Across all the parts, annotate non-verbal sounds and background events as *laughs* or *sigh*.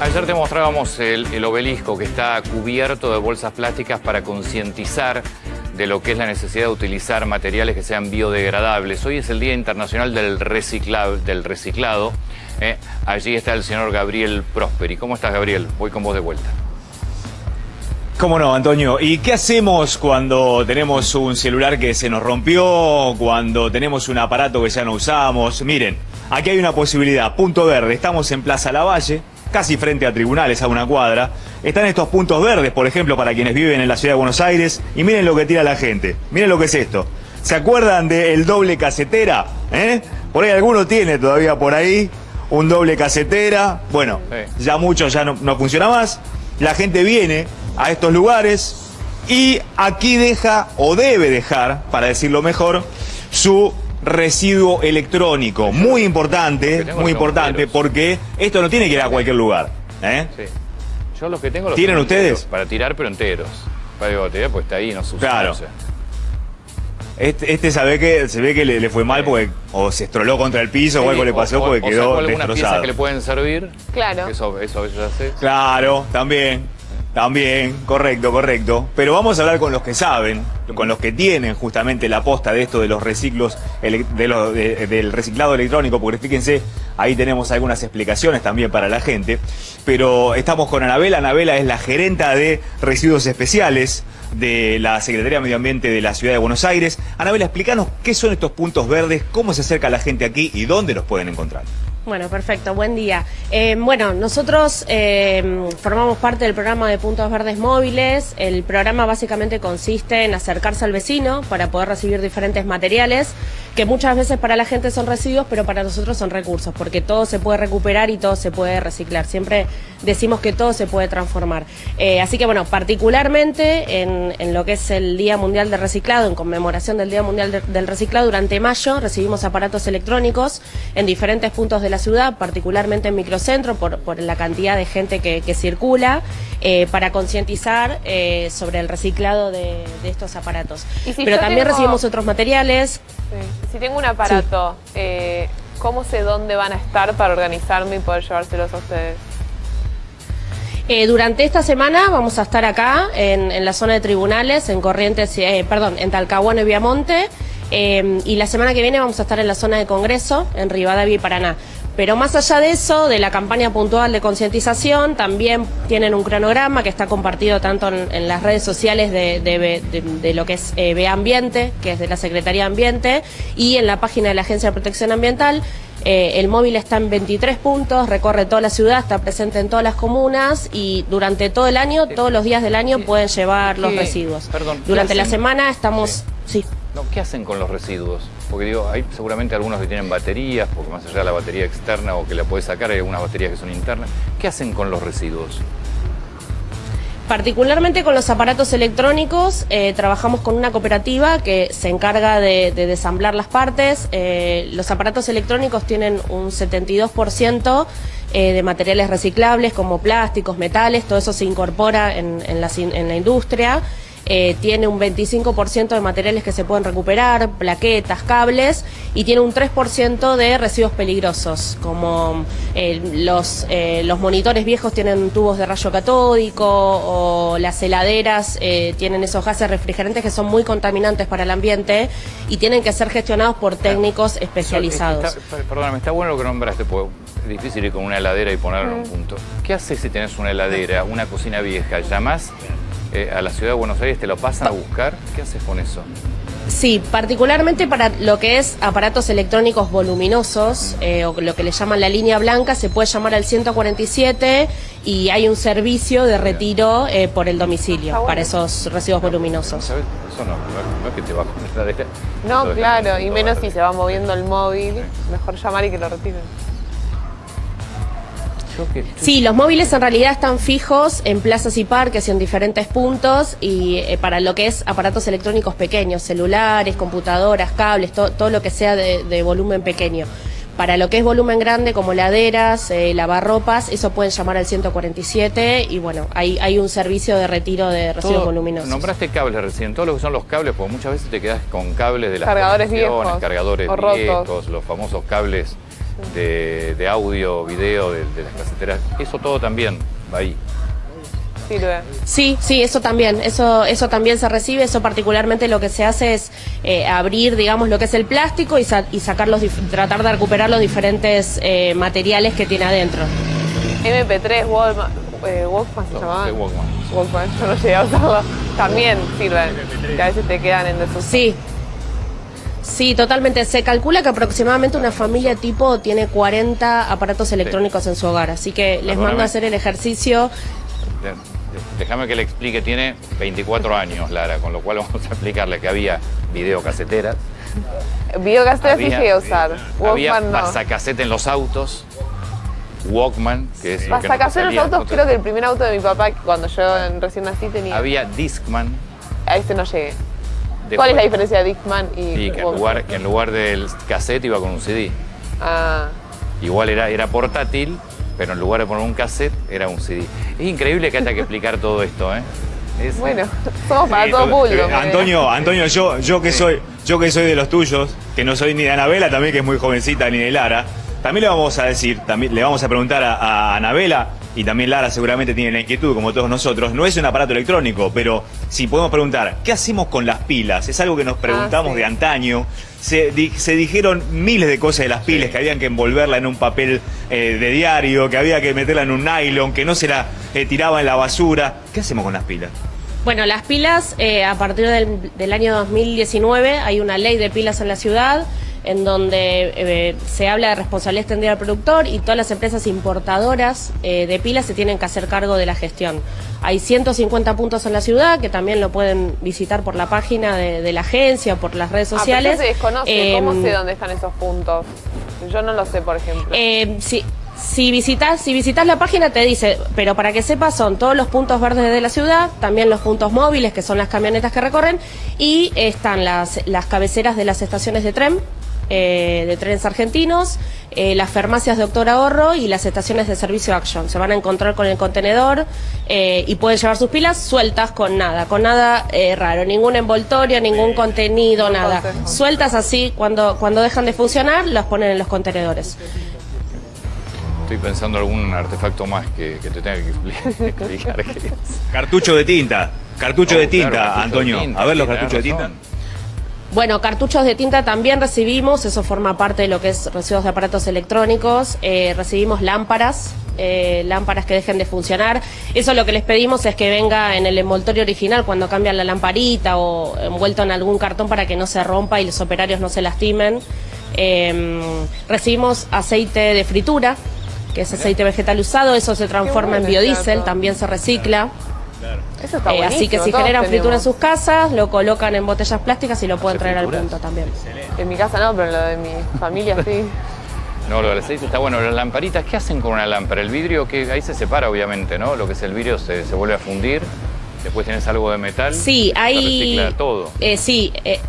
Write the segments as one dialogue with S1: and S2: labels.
S1: Ayer te mostrábamos el, obelisco que está cubierto de bolsas plásticas para concientizar de lo que es la necesidad de utilizar materiales que sean biodegradables. Hoy es el Día Internacional del, del Reciclado. ¿eh? allí está el señor Gabriel Prosperi. ¿Cómo estás, Gabriel? Voy con vos de vuelta.
S2: ¿Cómo no, Antonio? ¿Y qué hacemos cuando tenemos un celular que se nos rompió, cuando tenemos un aparato que ya no usamos? Miren, aquí hay una posibilidad, punto verde, estamos en Plaza Lavalle, casi frente a tribunales, a una cuadra. Están estos puntos verdes, por ejemplo, para quienes viven en la ciudad de Buenos Aires. Y miren lo que tira la gente. Miren lo que es esto. ¿Se acuerdan del doble casetera? ¿Eh? Por ahí alguno tiene todavía por ahí un doble casetera. Bueno, ya mucho ya no, no funciona más. La gente viene a estos lugares y aquí deja, o debe dejar, para decirlo mejor, su residuo electrónico. Muy importante, muy importante, porque esto no tiene que ir a cualquier lugar. ¿eh? Sí.
S1: Yo los que tengo los
S2: ¿Tienen ustedes?
S1: para tirar, pero enteros. Para batería, pues está ahí, no se usa.
S2: Claro. Este, este sabe que, se ve que le, fue mal porque o se estroló contra el piso o algo le pasó porque quedó o alguna
S1: pieza que le pueden servir.
S3: Claro.
S1: Eso, eso a veces ya sé.
S2: Claro, también. También, correcto, correcto. Pero vamos a hablar con los que saben, con los que tienen justamente la posta de esto de los reciclos, de del reciclado electrónico, porque fíjense, ahí tenemos algunas explicaciones también para la gente. Pero estamos con Anabela. Anabela es la gerenta de residuos especiales de la Secretaría de Medio Ambiente de la Ciudad de Buenos Aires. Anabela, explícanos qué son estos puntos verdes, cómo se acerca la gente aquí y dónde los pueden encontrar.
S3: Bueno, perfecto, buen día. Eh, bueno, nosotros eh, formamos parte del programa de Puntos Verdes Móviles. El programa básicamente consiste en acercarse al vecino para poder recibir diferentes materiales que muchas veces para la gente son residuos, pero para nosotros son recursos, porque todo se puede recuperar y todo se puede reciclar. Siempre decimos que todo se puede transformar. Eh, así que bueno, particularmente en, lo que es el Día Mundial del Reciclado, en conmemoración del Día Mundial del Reciclado, durante mayo recibimos aparatos electrónicos en diferentes puntos de la ciudad, particularmente en microcentro, por, por la cantidad de gente que, circula, eh, para concientizar eh, sobre el reciclado de, estos aparatos. Pero también recibimos otros materiales.
S4: Si tengo un aparato, eh, ¿cómo sé dónde van a estar para organizarme y poder llevárselos a ustedes?
S3: durante esta semana vamos a estar acá en, la zona de tribunales, en Corrientes, perdón, en Talcahuano y Viamonte. y la semana que viene vamos a estar en la zona de Congreso, en Rivadavia y Paraná. Pero más allá de eso, de la campaña puntual de concientización, también tienen un cronograma que está compartido tanto en, las redes sociales de, lo que es eh, Ambiente, que es de la Secretaría de Ambiente, y en la página de la Agencia de Protección Ambiental. Eh, el móvil está en 23 puntos, recorre toda la ciudad, está presente en todas las comunas y durante todo el año, todos los días del año pueden llevar los residuos. durante la semana estamos...
S1: Sí. ¿Qué hacen con los residuos? Porque digo, hay seguramente algunos que tienen baterías, porque más allá de la batería externa o que la puedes sacar, hay algunas baterías que son internas. ¿Qué hacen con los residuos?
S3: Particularmente con los aparatos electrónicos, eh, trabajamos con una cooperativa que se encarga de, desamblar las partes. Eh, los aparatos electrónicos tienen un 72% eh, de materiales reciclables como plásticos, metales, todo eso se incorpora en la industria. Eh, tiene un 25% de materiales que se pueden recuperar, plaquetas, cables, y tiene un 3% de residuos peligrosos, como eh, los, eh, los monitores viejos tienen tubos de rayo catódico o las heladeras tienen esos gases refrigerantes que son muy contaminantes para el ambiente y tienen que ser gestionados por técnicos especializados.
S1: perdóname, está bueno lo que nombraste, porque es difícil ir con una heladera y ponerlo en un punto. ¿Qué haces si tenés una heladera, una cocina vieja? ¿Llamás eh, a la ciudad de Buenos Aires, te lo pasan a buscar. ¿Qué haces con eso?
S3: Sí, particularmente para lo que es aparatos electrónicos voluminosos, eh, o lo que le llaman la línea blanca, se puede llamar al 147 y hay un servicio de retiro eh, por el domicilio para esos residuos voluminosos.
S1: ¿Sabes? Eso no, no, es que te va a
S4: No, *laughs* claro, y menos si se va moviendo el móvil, mejor llamar y que lo retiren.
S3: Sí, los móviles en realidad están fijos en plazas y parques y en diferentes puntos y eh, para lo que es aparatos electrónicos pequeños, celulares, computadoras, cables, todo lo que sea de, volumen pequeño. Para lo que es volumen grande, como laderas, eh, lavarropas, eso pueden llamar al 147 y bueno, hay, hay un servicio de retiro de residuos voluminosos.
S1: Nombraste cables recién, todo lo que son los cables, porque muchas veces te quedas con cables de las
S4: cargadores viejos,
S1: cargadores viejos, los famosos cables de, de audio, video, de, de las caseteras, eso todo también va ahí.
S4: Sirve.
S3: Sí, sí, eso también, eso, eso también se recibe, eso particularmente lo que se hace es eh, abrir, digamos, lo que es el plástico y, sa- y sacar los dif- tratar de recuperar los diferentes eh, materiales que tiene adentro.
S4: MP3, Walkman, eh, Walkman se
S1: No,
S4: llamaban.
S1: de Walkman.
S4: Walkman, yo no llegué a usarlo. También sirven, que a veces te quedan en desuso.
S3: Sí. Sí, totalmente. Se calcula que aproximadamente una familia tipo tiene 40 aparatos electrónicos en su hogar, así que les
S1: Perdóname.
S3: mando a hacer el ejercicio.
S1: Déjame que le explique, tiene 24 años Lara, con lo cual vamos a explicarle que había videocaseteras,
S4: Videocasetera sí
S1: había,
S4: llegué a usar.
S1: había
S4: Walkman no.
S1: pasacasete en los autos, Walkman, que es lo que no te
S4: Pasacasete en los autos,
S1: no te-
S4: creo que el primer auto de mi papá, cuando yo recién nací tenía.
S1: Había Discman.
S4: A este no llegué.
S1: Después-
S4: ¿Cuál es la diferencia de Dickman y
S1: Sí, que en lugar, que en lugar del cassette iba con un CD.
S4: Ah,
S1: Igual era, era portátil, pero en lugar de poner un cassette, era un CD. Es increíble que haya que explicar todo esto, ¿eh? Es-
S4: bueno, *laughs* somos para
S2: Sí,
S4: todo
S2: todo-
S4: público.
S2: eh, Antonio, Antonio, yo, yo que soy, yo que soy de los tuyos, que no soy ni de Anabela, también que es muy jovencita, ni de Lara, también le vamos a decir, también le vamos a preguntar a, a Anabela, y también Lara seguramente tiene la inquietud, como todos nosotros, no es un aparato electrónico, pero si podemos preguntar, ¿qué hacemos con las pilas? Es algo que nos preguntamos
S4: Ah, sí.
S2: de antaño. Se, di- se dijeron miles de cosas de las pilas, que habían que envolverla en un papel eh, de diario, que había que meterla en un nylon, que no se la eh, tiraba en la basura. ¿Qué hacemos con las pilas?
S3: Bueno, las pilas, eh, a partir del, del año 2019 hay una ley de pilas en la ciudad en donde eh, se habla de responsabilidad extendida al productor y todas las empresas importadoras eh, de pilas se tienen que hacer cargo de la gestión. Hay 150 puntos en la ciudad que también lo pueden visitar por la página de, de la agencia o por las redes
S4: Ah, pero
S3: sociales.
S4: eso se desconoce. ¿Cómo
S3: Em,
S4: sé dónde están esos puntos? Yo no lo sé, por ejemplo.
S3: Eh, si, si visitas si visitas la página te dice, pero para que sepas son todos los puntos verdes de la ciudad, también los puntos móviles que son las camionetas que recorren y están las, las cabeceras de las estaciones de tren. Eh, de trenes argentinos, eh, las farmacias de Doctor Ahorro y las estaciones de servicio Action. Se van a encontrar con el contenedor eh, y pueden llevar sus pilas sueltas con nada, con nada eh, raro, ningún envoltorio, ningún contenido, nada. Sueltas así, cuando, cuando dejan de funcionar, las ponen en los contenedores.
S1: Estoy pensando algún artefacto más que, que te tenga que expli- *laughs* explicar.
S2: Cartucho de tinta. Cartucho
S1: Oh,
S2: de tinta,
S1: claro, cartucho de
S2: Antonio.
S1: tinta,
S2: a ver los cartuchos de tinta.
S3: Bueno, cartuchos de tinta también recibimos, eso forma parte de lo que es residuos de aparatos electrónicos. Eh, recibimos lámparas, eh, lámparas que dejen de funcionar. Eso lo que les pedimos es que venga en el envoltorio original cuando cambian la lamparita o envuelto en algún cartón para que no se rompa y los operarios no se lastimen. Eh, recibimos aceite de fritura, que es aceite vegetal usado, eso se transforma en biodiesel, también se recicla.
S4: Eso está
S3: Eh, así que si generan fritura en
S4: tenemos.
S3: sus casas, lo colocan en botellas plásticas y lo pueden
S1: ¿Hace
S3: traer al punto también.
S4: En mi casa no, pero en lo de mi familia sí.
S1: No, lo del aceite está bueno. Las lamparitas, ¿qué hacen con una lámpara? El vidrio, que ahí se separa, obviamente, ¿no? Lo que es el vidrio se, se vuelve a fundir. Después tienes algo de metal.
S3: Sí,
S1: Se
S3: hay.
S1: recicla todo.
S3: Eh, sí, eh,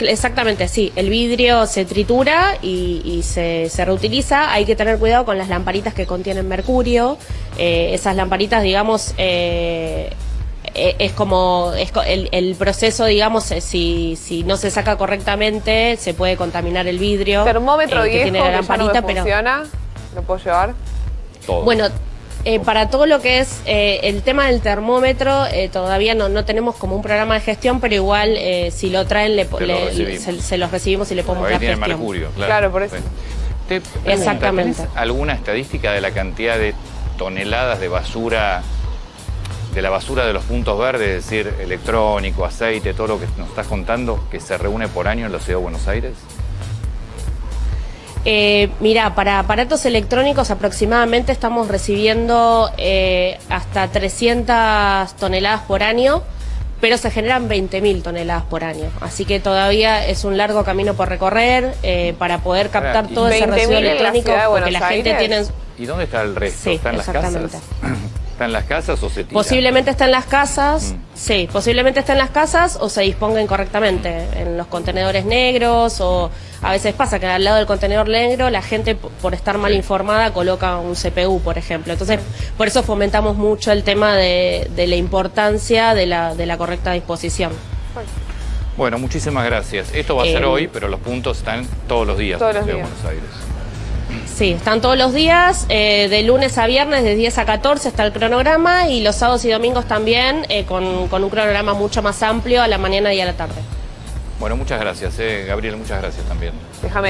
S3: exactamente, sí. El vidrio se tritura y, y se, se reutiliza. Hay que tener cuidado con las lamparitas que contienen mercurio. Eh, esas lamparitas, digamos. eh, eh, es como es co- el, el proceso, digamos, eh, si, si no se saca correctamente, se puede contaminar el vidrio.
S4: Termómetro
S3: eh, que
S4: viejo
S3: tiene
S4: que
S3: la
S4: ya no me
S3: lamparita, pero
S4: funciona, ¿lo puedo llevar?
S1: Todo.
S3: bueno, eh, para todo lo que es eh, el tema del termómetro, eh, todavía no, no tenemos como un programa de gestión, pero igual eh, si lo traen le,
S1: Te lo
S3: le-
S1: recibimos.
S3: se, se los recibimos y le podemos
S1: Ahí
S3: dar
S1: tiene
S3: gestión.
S1: mercurio, claro.
S4: Claro, por eso.
S1: Sí. Te
S3: Exactamente.
S1: ¿tenés alguna estadística de la cantidad de toneladas de basura, de la basura de los puntos verdes, es decir, electrónico, aceite, todo lo que nos estás contando, que se reúne por año en la ciudad de Buenos Aires?
S3: Eh, mira, para aparatos electrónicos aproximadamente estamos recibiendo eh, hasta 300 toneladas por año, pero se generan 20.000 toneladas por año. Así que todavía es un largo camino por recorrer eh, para poder captar
S1: ¿y
S3: todo ese
S4: 20.000
S3: residuo
S4: la
S3: electrónico, porque la gente
S4: Aires?
S3: tiene...
S1: ¿Y dónde está el resto?
S3: Sí,
S1: ¿Está en las
S3: exactamente.
S1: casas? *clears throat* ¿Está en las casas o se tira?
S3: Posiblemente está en las casas,
S1: Mm.
S3: sí, posiblemente está en las casas o se disponga incorrectamente en los contenedores negros o a veces pasa que al lado del contenedor negro la gente por estar mal
S1: Sí.
S3: informada coloca un CPU, por ejemplo. Entonces, por eso fomentamos mucho el tema de, de la importancia de la, de la correcta disposición.
S1: Bueno, muchísimas gracias. Esto va a ser
S3: Eh,
S1: hoy, pero los puntos están todos los días
S4: todos
S1: en la
S4: los
S1: ciudad de
S4: días.
S1: Buenos Aires.
S3: Sí, están todos los días, eh, de lunes a viernes, de 10 a 14 está el cronograma y los sábados y domingos también eh, con, con un cronograma mucho más amplio a la mañana y a la tarde.
S1: Bueno, muchas gracias, eh, Gabriel, muchas gracias también.
S4: Déjame